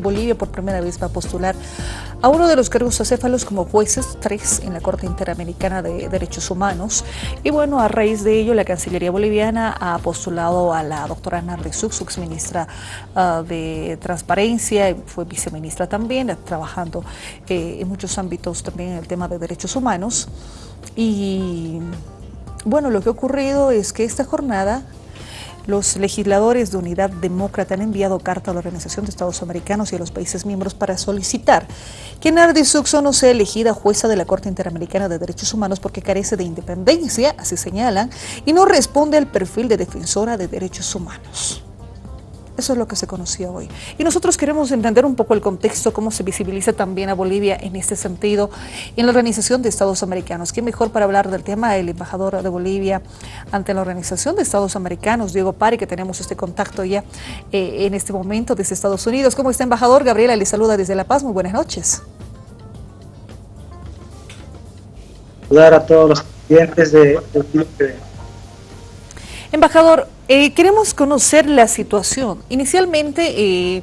Bolivia por primera vez va a postular a uno de los cargos acéfalos como jueces, tres en la Corte Interamericana de Derechos Humanos. Y bueno, a raíz de ello, la Cancillería Boliviana ha postulado a la doctora Nardi Sux, ministra ah, de Transparencia, fue viceministra también, trabajando eh, en muchos ámbitos también en el tema de derechos humanos. Y bueno, lo que ha ocurrido es que esta jornada los legisladores de Unidad Demócrata han enviado carta a la Organización de Estados Americanos y a los países miembros para solicitar que Nardi Suxo no sea elegida jueza de la Corte Interamericana de Derechos Humanos porque carece de independencia, así señalan, y no responde al perfil de defensora de derechos humanos. Eso es lo que se conocía hoy. Y nosotros queremos entender un poco el contexto, cómo se visibiliza también a Bolivia en este sentido en la Organización de Estados Americanos. ¿Quién mejor para hablar del tema? El embajador de Bolivia ante la Organización de Estados Americanos, Diego Pari, que tenemos este contacto ya eh, en este momento desde Estados Unidos. ¿Cómo está, embajador? Gabriela le saluda desde La Paz. Muy buenas noches. Saludar a todos los clientes de, de Embajador, eh, queremos conocer la situación. Inicialmente, eh,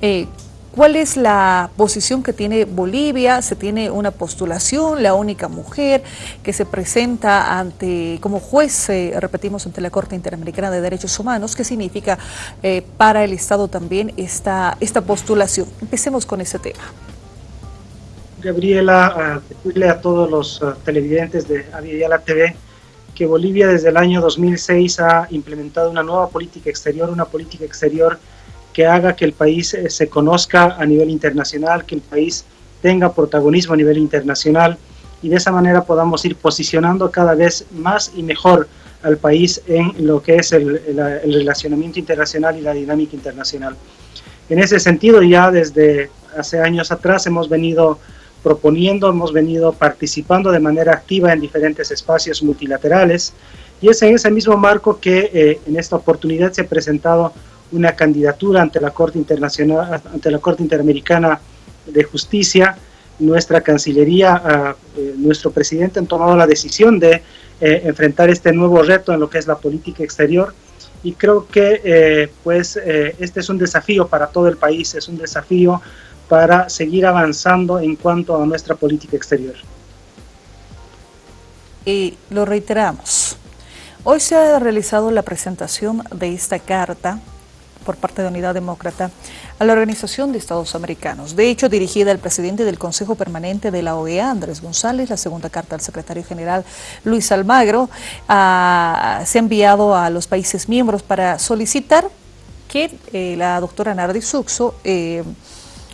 eh, ¿cuál es la posición que tiene Bolivia? Se tiene una postulación, la única mujer que se presenta ante como juez, repetimos, ante la Corte Interamericana de Derechos Humanos. ¿Qué significa para el Estado también esta, esta postulación? Empecemos con ese tema. Gabriela, decirle a todos los televidentes de Aviala TV que Bolivia desde el año 2006 ha implementado una nueva política exterior, una política exterior que haga que el país eh, se conozca a nivel internacional, que el país tenga protagonismo a nivel internacional y de esa manera podamos ir posicionando cada vez más y mejor al país en lo que es el, el relacionamiento internacional y la dinámica internacional. En ese sentido, ya desde hace años atrás hemos venido proponiendo, hemos venido participando de manera activa en diferentes espacios multilaterales y es en ese mismo marco que eh, en esta oportunidad se ha presentado una candidatura ante la Corte Internacional, ante la Corte Interamericana de Justicia. Nuestra Cancillería, ah, eh, nuestro presidente han tomado la decisión de eh, enfrentar este nuevo reto en lo que es la política exterior y creo que pues este es un desafío para todo el país, es un desafío para seguir avanzando en cuanto a nuestra política exterior. Y lo reiteramos, hoy se ha realizado la presentación de esta carta por parte de Unidad Demócrata a la Organización de Estados Americanos. De hecho, dirigida al presidente del Consejo Permanente de la OEA, Andrés González, la segunda carta al secretario general Luis Almagro, se ha enviado a los países miembros para solicitar que eh, la doctora Nardi Suxo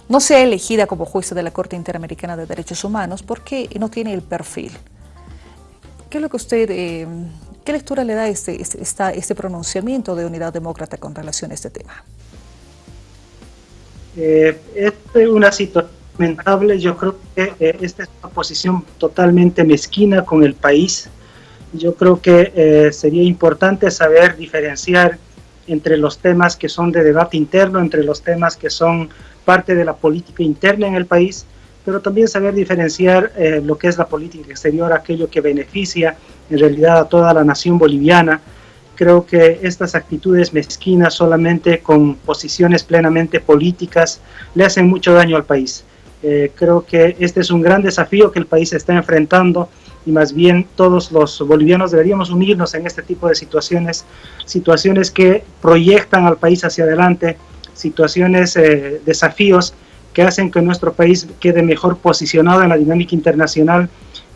no sea elegida como jueza de la Corte Interamericana de Derechos Humanos porque no tiene el perfil. ¿Qué es lo que usted, eh, qué lectura le da este, este, este, pronunciamiento de Unidad Demócrata con relación a este tema? Eh, es una situación lamentable, yo creo que eh, esta es una posición totalmente mezquina con el país. Yo creo que eh, sería importante saber diferenciar entre los temas que son de debate interno, entre los temas que son parte de la política interna en el país, pero también saber diferenciar eh, lo que es la política exterior, aquello que beneficia en realidad a toda la nación boliviana. Creo que estas actitudes mezquinas solamente con posiciones plenamente políticas le hacen mucho daño al país. Eh, creo que este es un gran desafío que el país está enfrentando y más bien todos los bolivianos deberíamos unirnos en este tipo de situaciones, situaciones que proyectan al país hacia adelante, situaciones, eh, desafíos que hacen que nuestro país quede mejor posicionado en la dinámica internacional,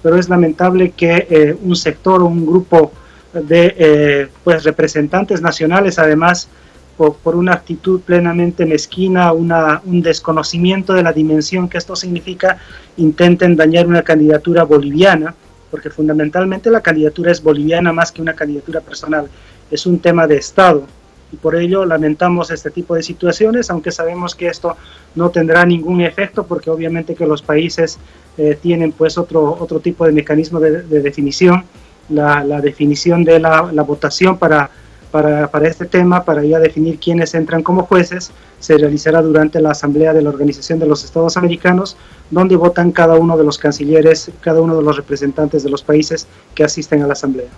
pero es lamentable que eh, un sector o un grupo de eh, pues representantes nacionales, además, por, una actitud plenamente mezquina, una, un desconocimiento de la dimensión que esto significa, intenten dañar una candidatura boliviana, porque fundamentalmente la candidatura es boliviana más que una candidatura personal, es un tema de Estado. Y por ello lamentamos este tipo de situaciones, aunque sabemos que esto no tendrá ningún efecto porque obviamente que los países eh, tienen pues otro, otro tipo de mecanismo de, definición, la, definición de la votación para, para, este tema, para ya definir quiénes entran como jueces, se realizará durante la Asamblea de la Organización de los Estados Americanos, donde votan cada uno de los cancilleres, cada uno de los representantes de los países que asisten a la Asamblea.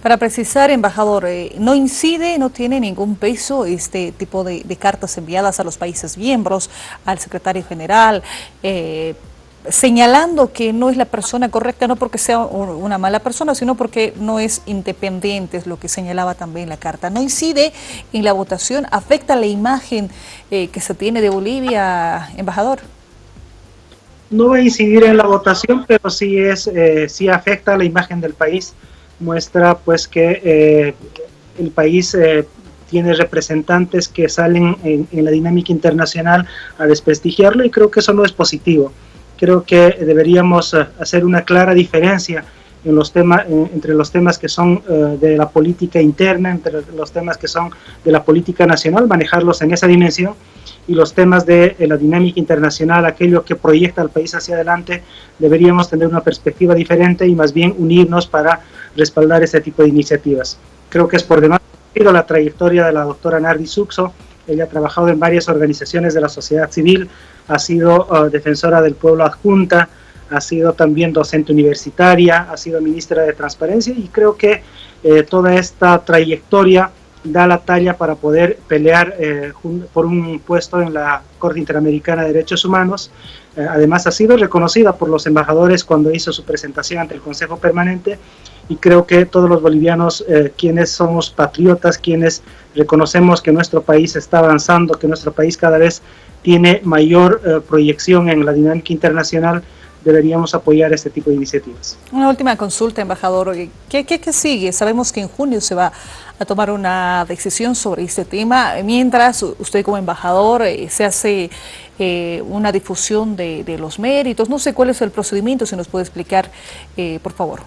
Para precisar, embajador, eh, ¿no incide, no tiene ningún peso este tipo de, cartas enviadas a los países miembros, al secretario general, eh, señalando que no es la persona correcta, no porque sea una mala persona, sino porque no es independiente, es lo que señalaba también la carta. ¿No incide en la votación? ¿Afecta la imagen eh, que se tiene de Bolivia, embajador? No va a incidir en la votación, pero sí, es, eh, sí afecta la imagen del país. Muestra pues que eh, el país tiene representantes que salen en la dinámica internacional a desprestigiarlo y creo que eso no es positivo creo que deberíamos eh, hacer una clara diferencia en los temas, entre los temas que son eh, de la política interna, entre los temas que son de la política nacional, manejarlos en esa dimensión, y los temas de, la dinámica internacional, aquello que proyecta al país hacia adelante, deberíamos tener una perspectiva diferente y más bien unirnos para respaldar ese tipo de iniciativas. Creo que es por demás la trayectoria de la doctora Nardi Suxo, ella ha trabajado en varias organizaciones de la sociedad civil, ha sido uh, defensora del pueblo adjunta, ha sido también docente universitaria, ha sido ministra de Transparencia y creo que eh, toda esta trayectoria da la talla para poder pelear eh, por un puesto en la Corte Interamericana de Derechos Humanos. Eh, además ha sido reconocida por los embajadores cuando hizo su presentación ante el Consejo Permanente y creo que todos los bolivianos, quienes somos patriotas, quienes reconocemos que nuestro país está avanzando, que nuestro país cada vez tiene mayor eh, proyección en la dinámica internacional, deberíamos apoyar este tipo de iniciativas. Una última consulta, embajador. ¿Qué, qué, sigue? Sabemos que en junio se va a tomar una decisión sobre este tema. Mientras usted como embajador eh, se hace eh, una difusión de, de, los méritos. No sé cuál es el procedimiento, si nos puede explicar, por favor.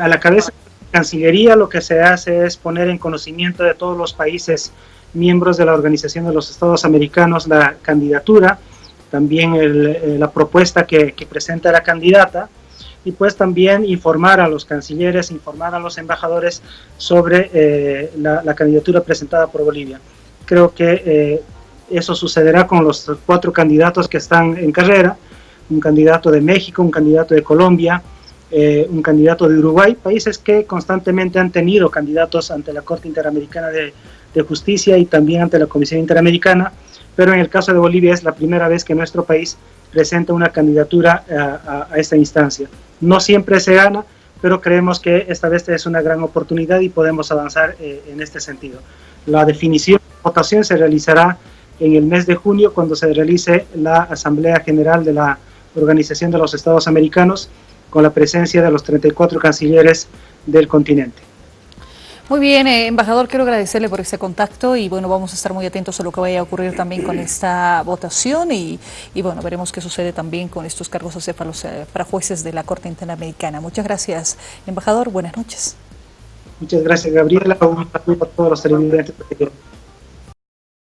a la cabeza de la Cancillería lo que se hace es poner en conocimiento de todos los países miembros de la Organización de los Estados Americanos la candidatura, también eh, la propuesta que, presenta la candidata y pues también informar a los cancilleres, informar a los embajadores sobre eh, la, candidatura presentada por Bolivia. Creo que eh, eso sucederá con los cuatro candidatos que están en carrera, un candidato de México, un candidato de Colombia, un candidato de Uruguay, países que constantemente han tenido candidatos ante la Corte Interamericana de, de Justicia y también ante la Comisión Interamericana, pero en el caso de Bolivia es la primera vez que nuestro país presenta una candidatura eh, a, esta instancia. No siempre se gana, pero creemos que esta vez es una gran oportunidad y podemos avanzar eh, en este sentido. La definición de votación se realizará en el mes de junio cuando se realice la Asamblea General de la Organización de los Estados Americanos con la presencia de los 34 cancilleres del continente. Muy bien, eh, embajador, quiero agradecerle por ese contacto y bueno, vamos a estar muy atentos a lo que vaya a ocurrir también con esta votación y, bueno, veremos qué sucede también con estos cargos acéfalos eh, para jueces de la Corte Interamericana. Muchas gracias, embajador, buenas noches. Muchas gracias, Gabriela. Un saludo a todos los televidentes.